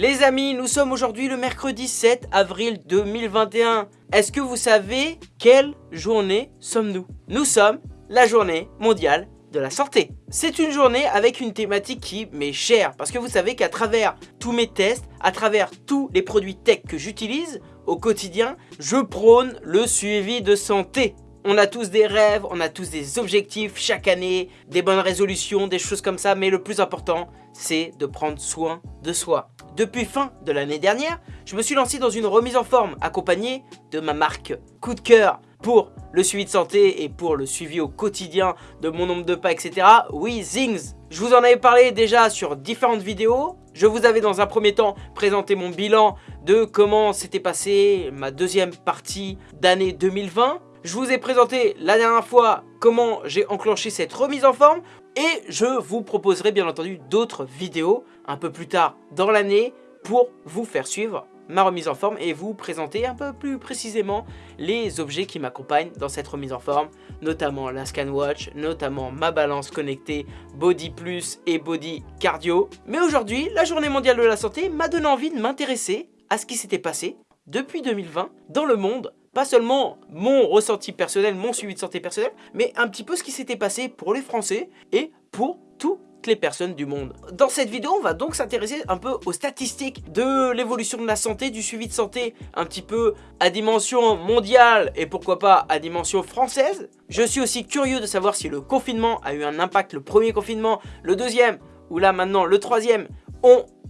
Les amis, nous sommes aujourd'hui le mercredi 7 avril 2021. Est-ce que vous savez quelle journée sommes-nous? Nous sommes la journée mondiale de la santé. C'est une journée avec une thématique qui m'est chère parce que vous savez qu'à travers tous mes tests, à travers tous les produits tech que j'utilise au quotidien, je prône le suivi de santé. On a tous des rêves, on a tous des objectifs chaque année, des bonnes résolutions, des choses comme ça, mais le plus important, c'est de prendre soin de soi. Depuis fin de l'année dernière, je me suis lancé dans une remise en forme accompagnée de ma marque Coup de cœur pour le suivi de santé et pour le suivi au quotidien de mon nombre de pas, etc. Oui, Zings Je vous en avais parlé déjà sur différentes vidéos. Je vous avais dans un premier temps présenté mon bilan de comment s'était passé ma deuxième partie d'année 2020. Je vous ai présenté la dernière fois comment j'ai enclenché cette remise en forme et je vous proposerai bien entendu d'autres vidéos un peu plus tard dans l'année pour vous faire suivre ma remise en forme et vous présenter un peu plus précisément les objets qui m'accompagnent dans cette remise en forme, notamment la ScanWatch, notamment ma balance connectée Body Plus et Body Cardio. Mais aujourd'hui, la journée mondiale de la santé m'a donné envie de m'intéresser à ce qui s'était passé depuis 2020 dans le monde pas seulement mon ressenti personnel, mon suivi de santé personnel, mais un petit peu ce qui s'était passé pour les Français et pour toutes les personnes du monde. Dans cette vidéo, on va donc s'intéresser un peu aux statistiques de l'évolution de la santé, du suivi de santé, un petit peu à dimension mondiale et pourquoi pas à dimension française. Je suis aussi curieux de savoir si le confinement a eu un impact, le premier confinement, le deuxième, ou là maintenant le troisième,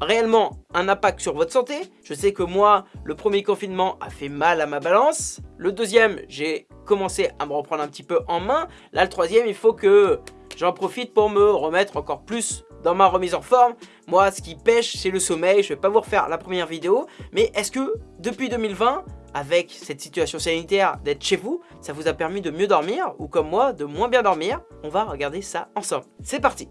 réellement un impact sur votre santé. Je sais que moi, le premier confinement a fait mal à ma balance. Le deuxième, j'ai commencé à me reprendre un petit peu en main. Là, le troisième, il faut que j'en profite pour me remettre encore plus dans ma remise en forme. Moi, ce qui pêche, c'est le sommeil. Je vais pas vous refaire la première vidéo. Mais est-ce que depuis 2020, avec cette situation sanitaire d'être chez vous, ça vous a permis de mieux dormir ou comme moi, de moins bien dormir? On va regarder ça ensemble. C'est parti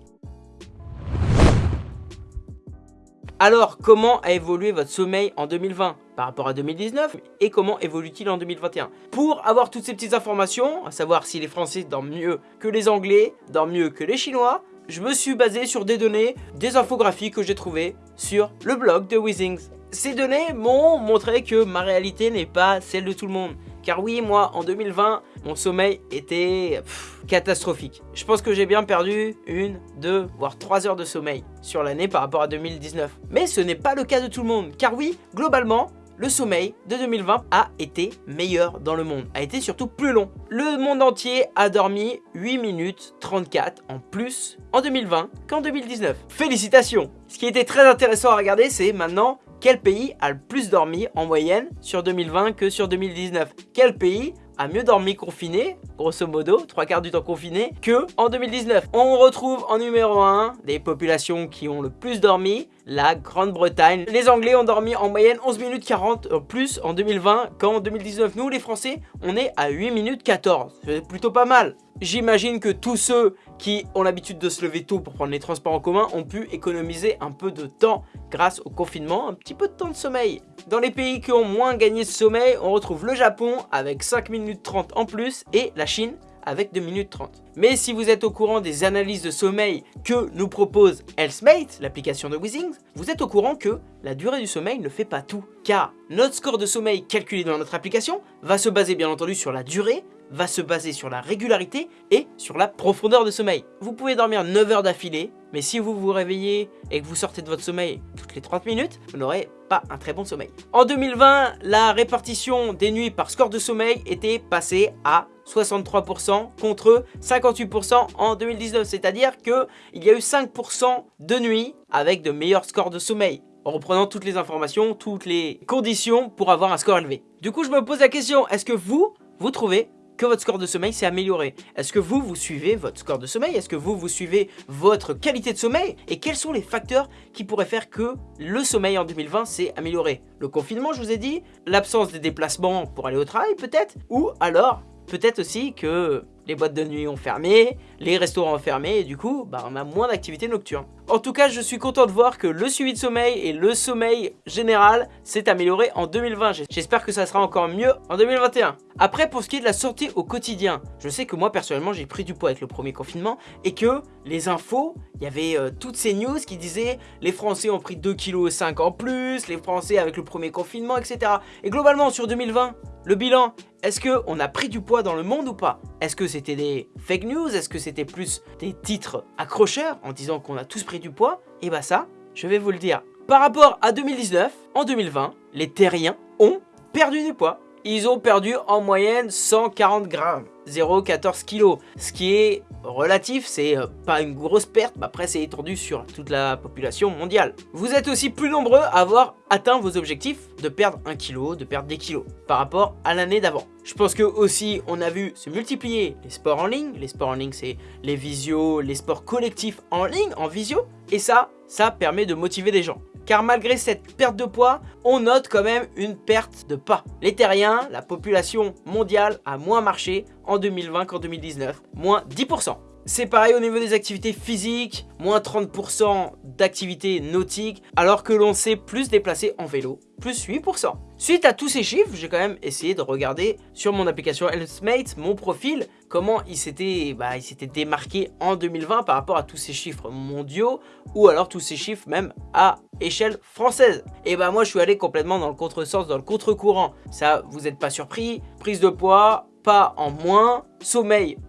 Alors, comment a évolué votre sommeil en 2020 par rapport à 2019 et comment évolue-t-il en 2021 Pour avoir toutes ces petites informations, à savoir si les Français dorment mieux que les Anglais, dorment mieux que les Chinois, je me suis basé sur des données, des infographies que j'ai trouvées sur le blog de Wizings. Ces données m'ont montré que ma réalité n'est pas celle de tout le monde. Car oui, moi, en 2020, mon sommeil était catastrophique. Je pense que j'ai bien perdu une, deux, voire trois heures de sommeil sur l'année par rapport à 2019. Mais ce n'est pas le cas de tout le monde. Car oui, globalement, le sommeil de 2020 a été meilleur dans le monde, a été surtout plus long. Le monde entier a dormi 8 minutes 34 en plus en 2020 qu'en 2019. Félicitations Ce qui était très intéressant à regarder, c'est maintenant quel pays a le plus dormi en moyenne sur 2020 que sur 2019 Quel pays a mieux dormi confiné, grosso modo, trois quarts du temps confiné, que en 2019 On retrouve en numéro 1 des populations qui ont le plus dormi, la Grande-Bretagne. Les Anglais ont dormi en moyenne 11 minutes 40 euh, plus en 2020 qu'en 2019. Nous, les Français, on est à 8 minutes 14. C'est plutôt pas mal. J'imagine que tous ceux qui ont l'habitude de se lever tôt pour prendre les transports en commun ont pu économiser un peu de temps grâce au confinement, un petit peu de temps de sommeil. Dans les pays qui ont moins gagné ce sommeil, on retrouve le Japon avec 5 minutes 30 en plus et la Chine avec 2 minutes 30. Mais si vous êtes au courant des analyses de sommeil que nous propose Healthmate, l'application de Wizings, vous êtes au courant que la durée du sommeil ne fait pas tout. Car notre score de sommeil calculé dans notre application va se baser bien entendu sur la durée, va se baser sur la régularité et sur la profondeur de sommeil. Vous pouvez dormir 9 heures d'affilée, mais si vous vous réveillez et que vous sortez de votre sommeil toutes les 30 minutes, vous n'aurez pas un très bon sommeil. En 2020, la répartition des nuits par score de sommeil était passée à 63% contre 58% en 2019. C'est-à-dire qu'il y a eu 5% de nuits avec de meilleurs scores de sommeil en reprenant toutes les informations, toutes les conditions pour avoir un score élevé. Du coup, je me pose la question, est-ce que vous, vous trouvez que votre score de sommeil s'est amélioré. Est-ce que vous, vous suivez votre score de sommeil? Est-ce que vous, vous suivez votre qualité de sommeil? Et quels sont les facteurs qui pourraient faire que le sommeil en 2020 s'est amélioré? Le confinement, je vous ai dit, l'absence des déplacements pour aller au travail peut-être Ou alors, peut-être aussi que les boîtes de nuit ont fermé, les restaurants fermés et du coup, bah, on a moins d'activité nocturne. En tout cas, je suis content de voir que le suivi de sommeil et le sommeil général s'est amélioré en 2020. J'espère que ça sera encore mieux en 2021. Après, pour ce qui est de la santé au quotidien, je sais que moi, personnellement, j'ai pris du poids avec le premier confinement et que les infos, il y avait euh, toutes ces news qui disaient les Français ont pris 2,5 kg en plus, les Français avec le premier confinement, etc. Et globalement, sur 2020, le bilan, est-ce qu'on a pris du poids dans le monde ou pas? Est-ce que c'était des fake news? Est-ce que c'était plus des titres accrocheurs en disant qu'on a tous pris du poids Et bah ça, je vais vous le dire. Par rapport à 2019, en 2020, les terriens ont perdu du poids ils ont perdu en moyenne 140 grammes, 0,14 kg. Ce qui est relatif, c'est euh, pas une grosse perte, mais après c'est étendu sur toute la population mondiale. Vous êtes aussi plus nombreux à avoir atteint vos objectifs de perdre 1 kg, de perdre des kilos par rapport à l'année d'avant. Je pense que aussi on a vu se multiplier les sports en ligne. Les sports en ligne c'est les visios, les sports collectifs en ligne, en visio. Et ça, ça permet de motiver des gens car malgré cette perte de poids, on note quand même une perte de pas. Les terriens, la population mondiale a moins marché en 2020 qu'en 2019, moins 10%. C'est pareil au niveau des activités physiques, moins 30% d'activités nautiques, alors que l'on s'est plus déplacé en vélo, plus 8%. Suite à tous ces chiffres, j'ai quand même essayé de regarder sur mon application Healthmate, mon profil, comment il s'était bah, démarqué en 2020 par rapport à tous ces chiffres mondiaux, ou alors tous ces chiffres même à échelle française. Et bah moi je suis allé complètement dans le contresens, dans le contre-courant. Ça, vous n'êtes pas surpris, prise de poids, pas en moins, sommeil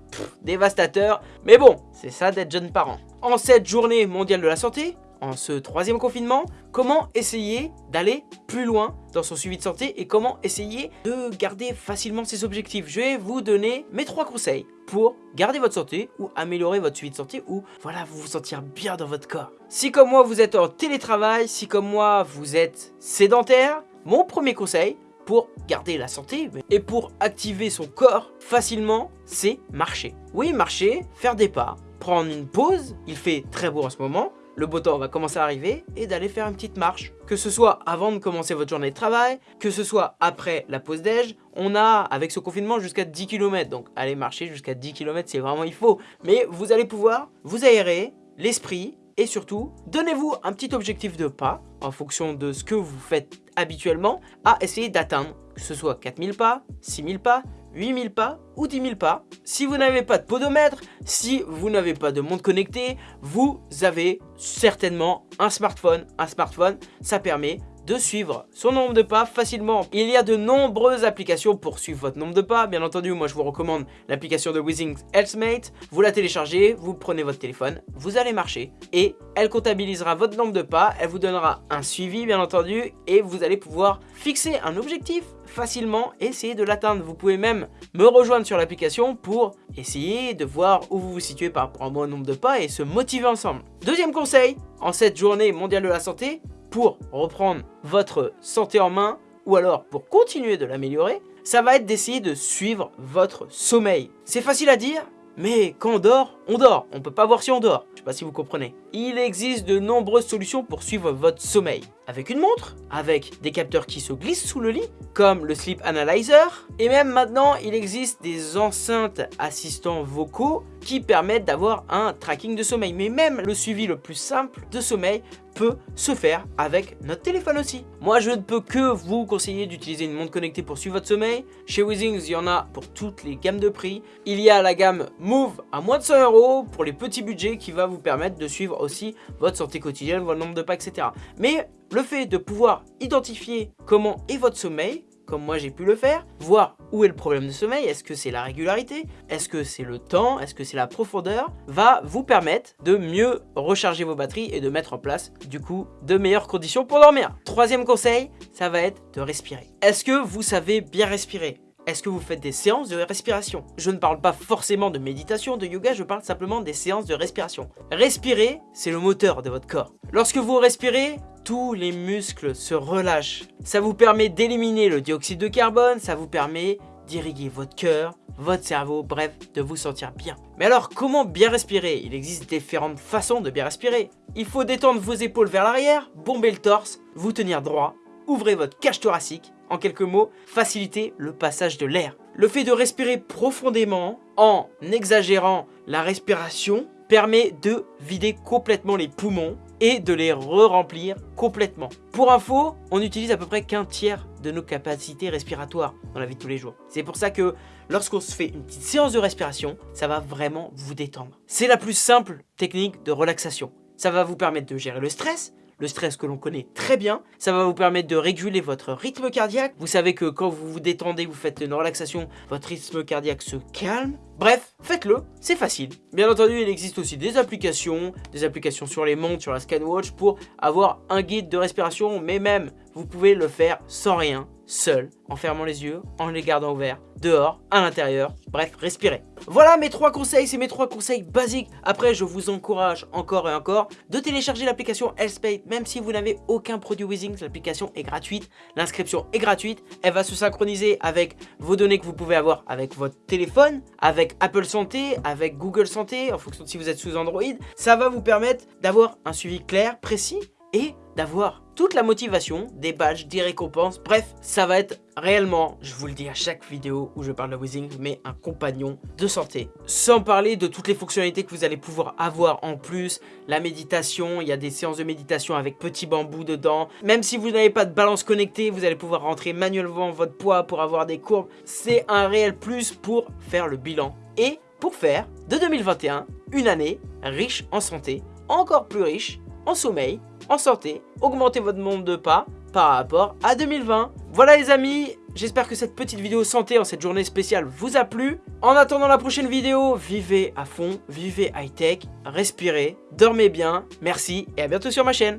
dévastateur. Mais bon, c'est ça d'être jeune parent. En cette journée mondiale de la santé, en ce troisième confinement, comment essayer d'aller plus loin dans son suivi de santé et comment essayer de garder facilement ses objectifs. Je vais vous donner mes trois conseils pour garder votre santé ou améliorer votre suivi de santé ou voilà vous vous sentir bien dans votre corps. Si comme moi vous êtes en télétravail, si comme moi vous êtes sédentaire, mon premier conseil, pour garder la santé et pour activer son corps facilement, c'est marcher. Oui, marcher, faire des pas, prendre une pause, il fait très beau en ce moment, le beau temps va commencer à arriver et d'aller faire une petite marche. Que ce soit avant de commencer votre journée de travail, que ce soit après la pause déj, on a avec ce confinement jusqu'à 10 km. Donc aller marcher jusqu'à 10 km c'est vraiment il faut. Mais vous allez pouvoir vous aérer l'esprit et surtout, donnez-vous un petit objectif de pas en fonction de ce que vous faites habituellement à essayer d'atteindre, que ce soit 4000 pas, 6000 pas, 8000 pas ou 10 000 pas. Si vous n'avez pas de podomètre, si vous n'avez pas de montre connectée, vous avez certainement un smartphone. Un smartphone, ça permet de suivre son nombre de pas facilement. Il y a de nombreuses applications pour suivre votre nombre de pas. Bien entendu, moi je vous recommande l'application de Withings Healthmate. Vous la téléchargez, vous prenez votre téléphone, vous allez marcher et elle comptabilisera votre nombre de pas. Elle vous donnera un suivi bien entendu et vous allez pouvoir fixer un objectif facilement essayer de l'atteindre. Vous pouvez même me rejoindre sur l'application pour essayer de voir où vous vous situez par rapport au nombre de pas et se motiver ensemble. Deuxième conseil, en cette journée mondiale de la santé, pour reprendre votre santé en main ou alors pour continuer de l'améliorer, ça va être d'essayer de suivre votre sommeil. C'est facile à dire, mais quand on dort, on dort. On peut pas voir si on dort. Je sais pas si vous comprenez. Il existe de nombreuses solutions pour suivre votre sommeil. Avec une montre, avec des capteurs qui se glissent sous le lit, comme le Sleep Analyzer. Et même maintenant, il existe des enceintes assistants vocaux qui permettent d'avoir un tracking de sommeil. Mais même le suivi le plus simple de sommeil peut se faire avec notre téléphone aussi. Moi, je ne peux que vous conseiller d'utiliser une montre connectée pour suivre votre sommeil. Chez Withings, il y en a pour toutes les gammes de prix. Il y a la gamme Move à moins de 100 euros pour les petits budgets qui va vous permettre de suivre aussi votre santé quotidienne, votre nombre de pas, etc. Mais le fait de pouvoir identifier comment est votre sommeil, comme moi j'ai pu le faire, voir où est le problème de sommeil, est-ce que c'est la régularité, est-ce que c'est le temps, est-ce que c'est la profondeur, va vous permettre de mieux recharger vos batteries et de mettre en place du coup de meilleures conditions pour dormir. Troisième conseil, ça va être de respirer. Est-ce que vous savez bien respirer? Est-ce que vous faites des séances de respiration? Je ne parle pas forcément de méditation, de yoga, je parle simplement des séances de respiration. Respirer, c'est le moteur de votre corps. Lorsque vous respirez, tous les muscles se relâchent. Ça vous permet d'éliminer le dioxyde de carbone, ça vous permet d'irriguer votre cœur, votre cerveau, bref, de vous sentir bien. Mais alors, comment bien respirer? Il existe différentes façons de bien respirer. Il faut détendre vos épaules vers l'arrière, bomber le torse, vous tenir droit, ouvrez votre cage thoracique, en quelques mots, faciliter le passage de l'air. Le fait de respirer profondément en exagérant la respiration permet de vider complètement les poumons et de les re-remplir complètement. Pour info, on utilise à peu près qu'un tiers de nos capacités respiratoires dans la vie de tous les jours. C'est pour ça que lorsqu'on se fait une petite séance de respiration, ça va vraiment vous détendre. C'est la plus simple technique de relaxation. Ça va vous permettre de gérer le stress, le stress que l'on connaît très bien. Ça va vous permettre de réguler votre rythme cardiaque. Vous savez que quand vous vous détendez, vous faites une relaxation, votre rythme cardiaque se calme. Bref, faites-le, c'est facile. Bien entendu, il existe aussi des applications, des applications sur les montres, sur la ScanWatch pour avoir un guide de respiration, mais même, vous pouvez le faire sans rien, seul, en fermant les yeux, en les gardant ouverts, dehors, à l'intérieur, bref, respirez. Voilà mes trois conseils, c'est mes trois conseils basiques. Après, je vous encourage encore et encore de télécharger l'application Healthspay, même si vous n'avez aucun produit Wizings, l'application est gratuite, l'inscription est gratuite, elle va se synchroniser avec vos données que vous pouvez avoir avec votre téléphone, avec Apple Santé, avec Google Santé, en fonction de si vous êtes sous Android. Ça va vous permettre d'avoir un suivi clair, précis et d'avoir toute la motivation, des badges, des récompenses, bref, ça va être réellement, je vous le dis à chaque vidéo où je parle de Wizing, mais un compagnon de santé. Sans parler de toutes les fonctionnalités que vous allez pouvoir avoir en plus, la méditation, il y a des séances de méditation avec petit bambou dedans. Même si vous n'avez pas de balance connectée, vous allez pouvoir rentrer manuellement votre poids pour avoir des courbes. C'est un réel plus pour faire le bilan. Et pour faire de 2021 une année riche en santé, encore plus riche en sommeil, en santé, augmentez votre nombre de pas par rapport à 2020. Voilà les amis, j'espère que cette petite vidéo santé en cette journée spéciale vous a plu. En attendant la prochaine vidéo, vivez à fond, vivez high-tech, respirez, dormez bien, merci et à bientôt sur ma chaîne.